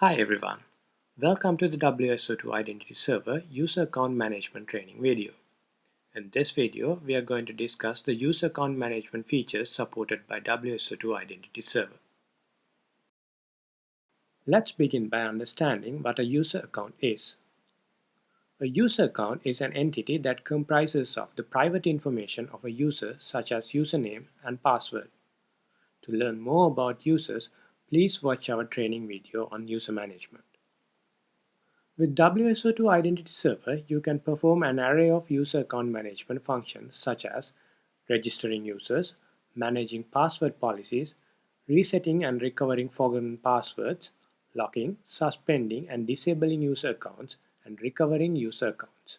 Hi everyone, welcome to the WSO2 Identity Server User Account Management training video. In this video, we are going to discuss the user account management features supported by WSO2 Identity Server. Let's begin by understanding what a user account is. A user account is an entity that comprises of the private information of a user such as username and password. To learn more about users, please watch our training video on user management. With WSO2 Identity Server, you can perform an array of user account management functions such as registering users, managing password policies, resetting and recovering forgotten passwords, locking, suspending and disabling user accounts, and recovering user accounts.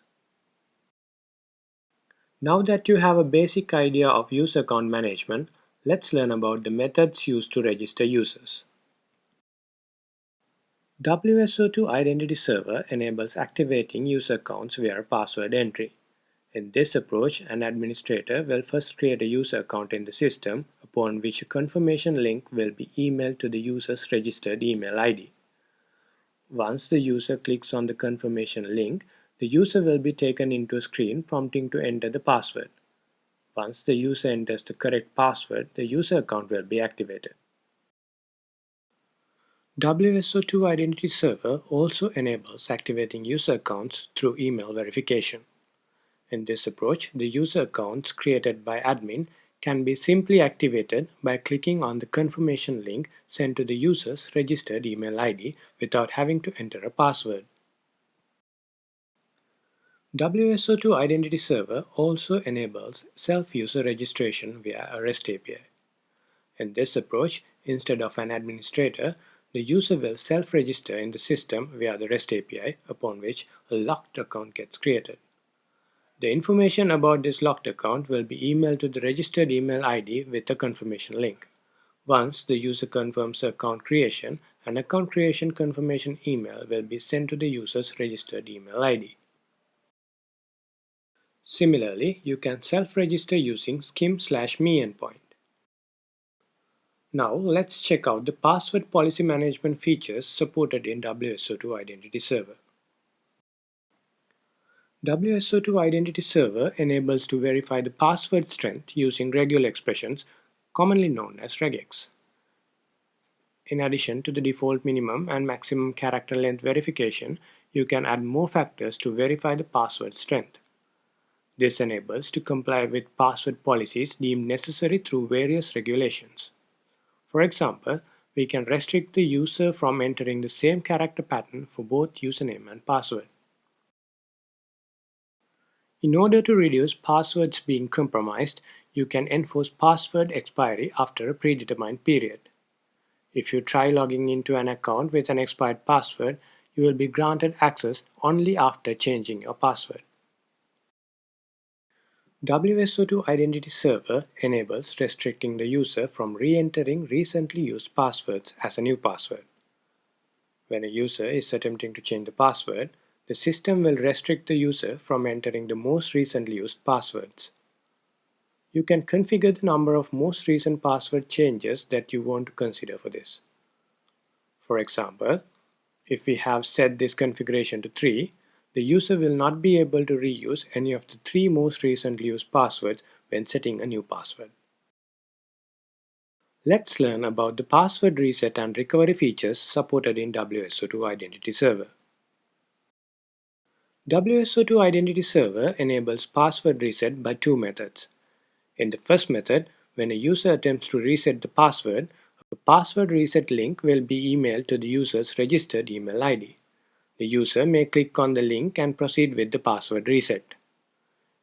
Now that you have a basic idea of user account management, Let's learn about the methods used to register users. WSO2 Identity Server enables activating user accounts via password entry. In this approach, an administrator will first create a user account in the system, upon which a confirmation link will be emailed to the user's registered email ID. Once the user clicks on the confirmation link, the user will be taken into a screen prompting to enter the password. Once the user enters the correct password, the user account will be activated. WSO2 Identity Server also enables activating user accounts through email verification. In this approach, the user accounts created by admin can be simply activated by clicking on the confirmation link sent to the user's registered email ID without having to enter a password. WSO2 Identity Server also enables self-user registration via a REST API. In this approach, instead of an administrator, the user will self-register in the system via the REST API, upon which a locked account gets created. The information about this locked account will be emailed to the registered email ID with a confirmation link. Once the user confirms account creation, an account creation confirmation email will be sent to the user's registered email ID. Similarly, you can self-register using SCIM slash me endpoint. Now let's check out the password policy management features supported in WSO2 Identity Server. WSO2 Identity Server enables to verify the password strength using regular expressions, commonly known as regex. In addition to the default minimum and maximum character length verification, you can add more factors to verify the password strength. This enables to comply with password policies deemed necessary through various regulations. For example, we can restrict the user from entering the same character pattern for both username and password. In order to reduce passwords being compromised, you can enforce password expiry after a predetermined period. If you try logging into an account with an expired password, you will be granted access only after changing your password. WSO2 Identity Server enables restricting the user from re-entering recently used passwords as a new password. When a user is attempting to change the password, the system will restrict the user from entering the most recently used passwords. You can configure the number of most recent password changes that you want to consider for this. For example, if we have set this configuration to 3, the user will not be able to reuse any of the three most recently used passwords when setting a new password. Let's learn about the password reset and recovery features supported in WSO2 Identity Server. WSO2 Identity Server enables password reset by two methods. In the first method, when a user attempts to reset the password, a password reset link will be emailed to the user's registered email ID. The user may click on the link and proceed with the password reset.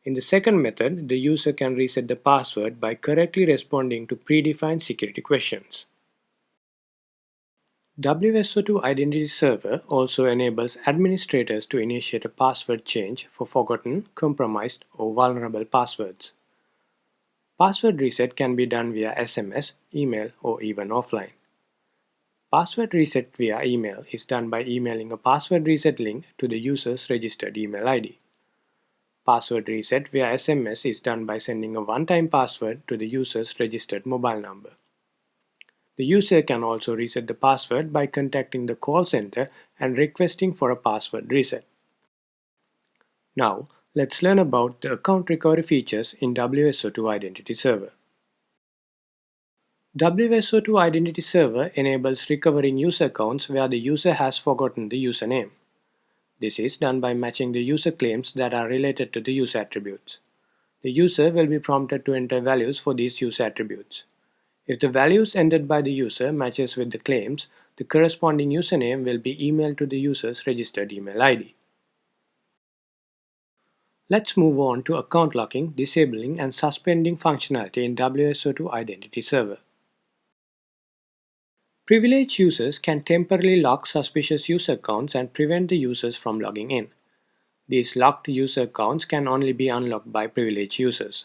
In the second method, the user can reset the password by correctly responding to predefined security questions. WSO2 Identity Server also enables administrators to initiate a password change for forgotten, compromised, or vulnerable passwords. Password reset can be done via SMS, email, or even offline. Password reset via email is done by emailing a password reset link to the user's registered email ID. Password reset via SMS is done by sending a one-time password to the user's registered mobile number. The user can also reset the password by contacting the call center and requesting for a password reset. Now, let's learn about the account recovery features in WSO2 Identity Server. WSO2 Identity Server enables recovering user accounts where the user has forgotten the username. This is done by matching the user claims that are related to the user attributes. The user will be prompted to enter values for these user attributes. If the values entered by the user matches with the claims, the corresponding username will be emailed to the user's registered email ID. Let's move on to account locking, disabling and suspending functionality in WSO2 Identity Server. Privileged users can temporarily lock suspicious user accounts and prevent the users from logging in. These locked user accounts can only be unlocked by privileged users.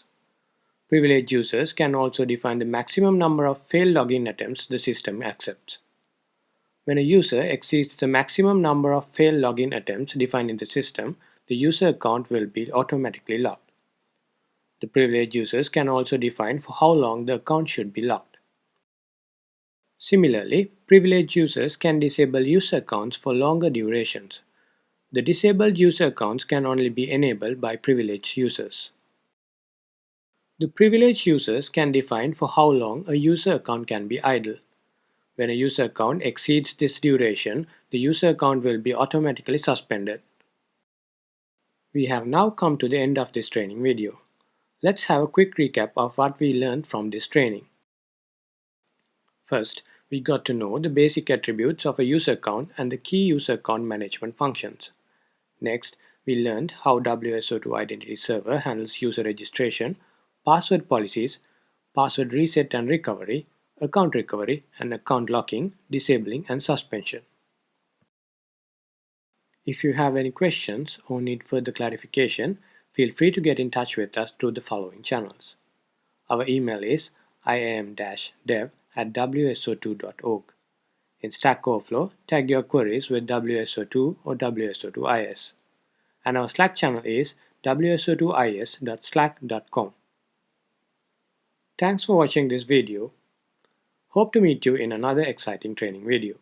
Privileged users can also define the maximum number of failed login attempts the system accepts. When a user exceeds the maximum number of failed login attempts defined in the system, the user account will be automatically locked. The privileged users can also define for how long the account should be locked. Similarly, privileged users can disable user accounts for longer durations. The disabled user accounts can only be enabled by privileged users. The privileged users can define for how long a user account can be idle. When a user account exceeds this duration, the user account will be automatically suspended. We have now come to the end of this training video. Let's have a quick recap of what we learned from this training. First, we got to know the basic attributes of a user account and the key user account management functions. Next, we learned how WSO2 Identity Server handles user registration, password policies, password reset and recovery, account recovery, and account locking, disabling, and suspension. If you have any questions or need further clarification, feel free to get in touch with us through the following channels. Our email is iam-dev at wso2.org. In Stack Overflow, tag your queries with WSO2 or WSO2IS. And our Slack channel is wso2is.slack.com. Thanks for watching this video. Hope to meet you in another exciting training video.